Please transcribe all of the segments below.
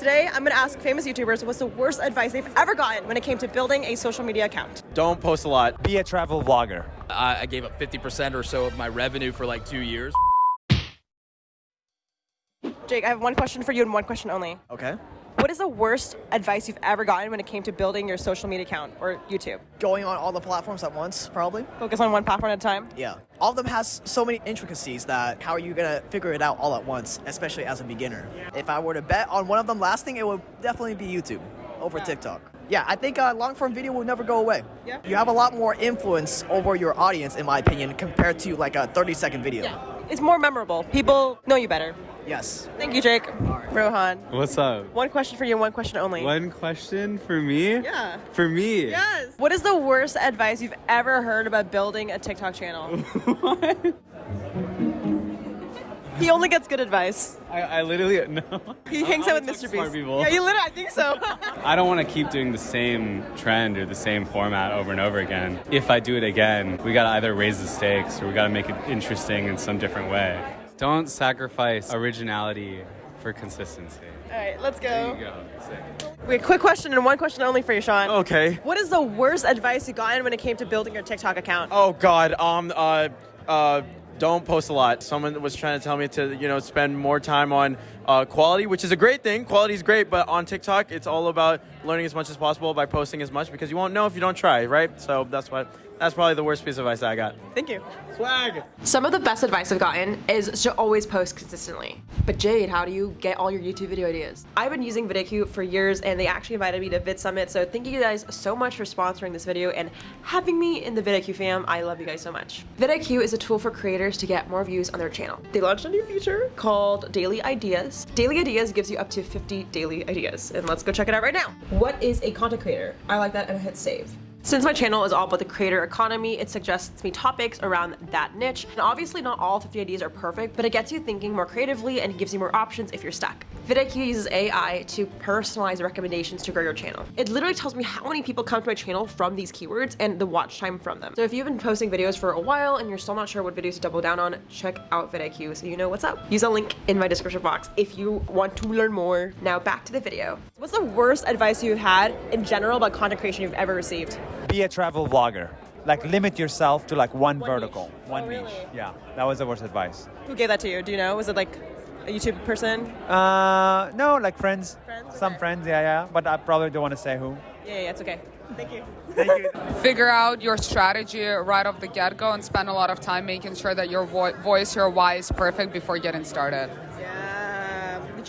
Today, I'm going to ask famous YouTubers what's the worst advice they've ever gotten when it came to building a social media account. Don't post a lot. Be a travel vlogger. I, I gave up 50% or so of my revenue for like two years. Jake, I have one question for you and one question only. Okay. What is the worst advice you've ever gotten when it came to building your social media account or YouTube? going on all the platforms at once, probably. Focus on one platform at a time. Yeah. All of them has so many intricacies that how are you gonna figure it out all at once, especially as a beginner? If I were to bet on one of them lasting, it would definitely be YouTube over TikTok. Yeah, I think uh, long form video will never go away. Yeah. You have a lot more influence over your audience, in my opinion, compared to like a 30 second video. It's more memorable. People know you better. Yes. Thank you, Jake. Rohan. What's up? One question for you and one question only. One question for me? Yeah. For me? Yes. What is the worst advice you've ever heard about building a TikTok channel? He only gets good advice. I, I literally no. He hangs I out with talk to Mr. smart Beast. people. Yeah, you literally, I think so. I don't want to keep doing the same trend or the same format over and over again. If I do it again, we gotta either raise the stakes or we gotta make it interesting in some different way. Don't sacrifice originality for consistency. All right, let's There go. you go. Sick. Wait, quick question and one question only for you, Sean. Okay. What is the worst advice you gotten when it came to building your TikTok account? Oh God. Um. Uh. Uh. Don't post a lot. Someone was trying to tell me to, you know, spend more time on uh, quality, which is a great thing. Quality is great, but on TikTok, it's all about learning as much as possible by posting as much because you won't know if you don't try, right? So that's what. That's probably the worst piece of advice I got. Thank you. Swag. Some of the best advice I've gotten is to always post consistently. But Jade, how do you get all your YouTube video ideas? I've been using VidIQ for years and they actually invited me to Vid Summit. So thank you guys so much for sponsoring this video and having me in the VidIQ fam. I love you guys so much. VidIQ is a tool for creators to get more views on their channel. They launched a new feature called Daily Ideas. Daily Ideas gives you up to 50 daily ideas. And let's go check it out right now. What is a content creator? I like that and I hit save. Since my channel is all about the creator economy, it suggests me topics around that niche. And obviously not all 50 ideas are perfect, but it gets you thinking more creatively and gives you more options if you're stuck. vidIQ uses AI to personalize recommendations to grow your channel. It literally tells me how many people come to my channel from these keywords and the watch time from them. So if you've been posting videos for a while and you're still not sure what videos to double down on, check out vidIQ so you know what's up. Use a link in my description box if you want to learn more. Now back to the video. What's the worst advice you've had in general about content creation you've ever received? Be a travel vlogger. Like limit yourself to like one, One vertical, niche. one Oh, niche. really? Yeah, that was the worst advice. Who gave that to you? Do you know? Was it like a YouTube person? Uh, no, like friends. Friends? Some Okay. friends, yeah, yeah. But I probably don't want to say who. Yeah, yeah, it's okay. Thank you. Thank you. figure out your strategy right off the get-go and spend a lot of time making sure that your vo- voice, your why is perfect before getting started.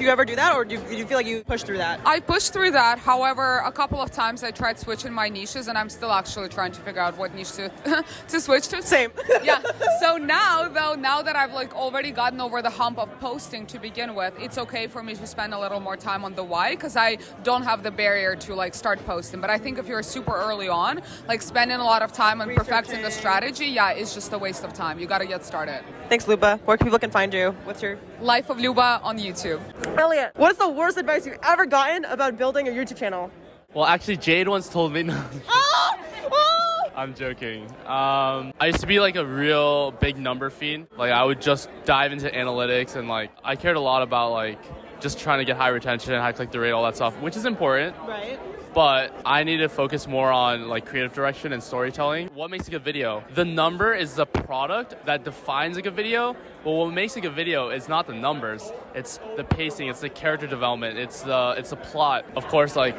Did you ever do that, or do you, do you feel like you pushed through that? I pushed through that. However, a couple of times I tried switching my niches, and I'm still actually trying to figure out what niche to to switch to. Same. yeah. So now, though, now that I've like already gotten over the hump of posting to begin with, it's okay for me to spend a little more time on the why because I don't have the barrier to like start posting. But I think if you're super early on, like spending a lot of time on perfecting the strategy, yeah, it's just a waste of time. You got to get started. Thanks, Luba. Where can people can find you? What's your Life of Luba on YouTube. Elliot? What is the worst advice you've ever gotten about building a YouTube channel? Well, actually, Jade once told me. Oh! Oh! I'm joking. Um, I used to be like a real big number fiend. Like I would just dive into analytics and like I cared a lot about like just trying to get high retention, high click through rate, all that stuff, which is important. Right. But I need to focus more on like creative direction and storytelling. What makes a good video? The number is the product that defines a good video. But what makes a good video is not the numbers. It's the pacing. It's the character development. It's the it's the plot. Of course, like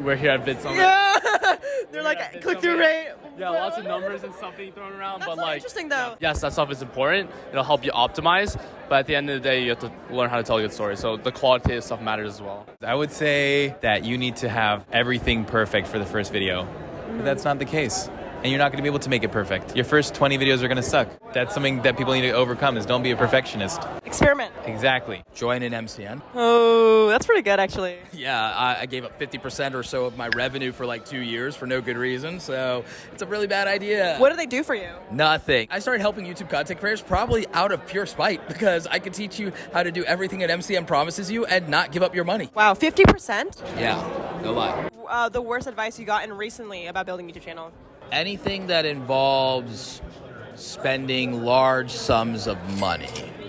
we're here at Vid Summit. Yeah. They're Yeah, like click through rate. Yeah, lots of numbers and stuff being thrown around, That's but so like interesting though. yes, that stuff is important. It'll help you optimize, but at the end of the day, you have to learn how to tell a good story. So the qualitative stuff matters as well. I would say that you need to have everything perfect for the first video. But mm. that's not the case. And you're not going to be able to make it perfect. Your first 20 videos are going to suck. That's something that people need to overcome is don't be a perfectionist. Experiment. Exactly. Join an MCN. Oh, that's pretty good actually. Yeah, I, I gave up 50% or so of my revenue for like two years for no good reason. So it's a really bad idea. What do they do for you? Nothing. I started helping YouTube content creators probably out of pure spite because I could teach you how to do everything that MCN promises you and not give up your money. Wow, 50%? Yeah, no lie. Uh, the worst advice you gotten recently about building a YouTube channel? Anything that involves spending large sums of money.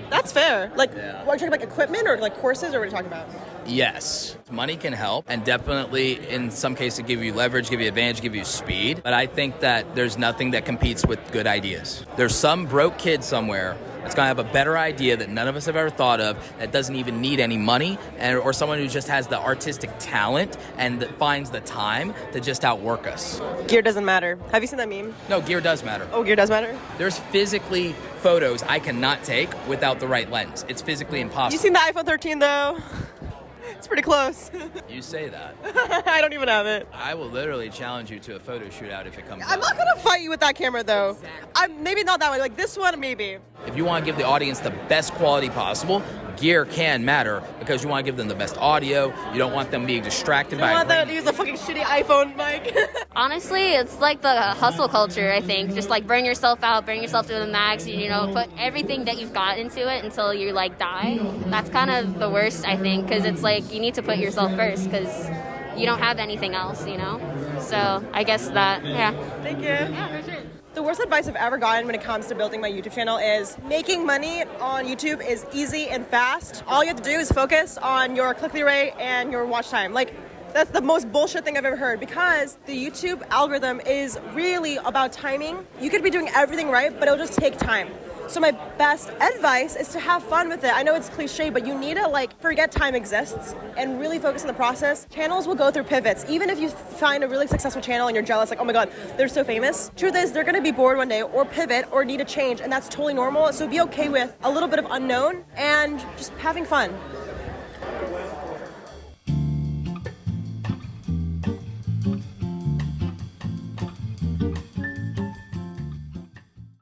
That's fair. Like, Yeah. are you talking about equipment or like courses or what are you talking about? Yes, money can help, and definitely in some cases give you leverage, give you advantage, give you speed. But I think that there's nothing that competes with good ideas. There's some broke kid somewhere that's gonna have a better idea that none of us have ever thought of that doesn't even need any money, and or someone who just has the artistic talent and that finds the time to just outwork us. Gear doesn't matter. Have you seen that meme? No, gear does matter. Oh, gear does matter. There's physically photos I cannot take without the right lens. It's physically impossible. You seen the iPhone 13 though? It's pretty close. You say that. I don't even have it. I will literally challenge you to a photo shootout if it comes I'm up. not gonna fight you with that camera though. I'm maybe not that way. Like this one, maybe. If you want to give the audience the best quality possible, gear can matter because you want to give them the best audio. You don't want them being distracted I by. want a them grainy- to use a fucking shitty iPhone mic. Honestly, it's like the hustle culture, I think. Just like burn yourself out, burn yourself to the max, you know, put everything that you've got into it until you like die. That's kind of the worst, I think, because it's like you need to put yourself first because you don't have anything else, you know? So I guess that, yeah. Thank you. Yeah, for sure. The worst advice I've ever gotten when it comes to building my YouTube channel is making money on YouTube is easy and fast. All you have to do is focus on your click-through rate and your watch time. Like, that's the most bullshit thing I've ever heard because the YouTube algorithm is really about timing. You could be doing everything right, but it'll just take time. So my best advice is to have fun with it. I know it's cliche, but you need to like forget time exists and really focus on the process. Channels will go through pivots. Even if you find a really successful channel and you're jealous, like, oh my god, they're so famous. Truth is, they're gonna be bored one day or pivot or need a change, and that's totally normal. So be okay with a little bit of unknown and just having fun.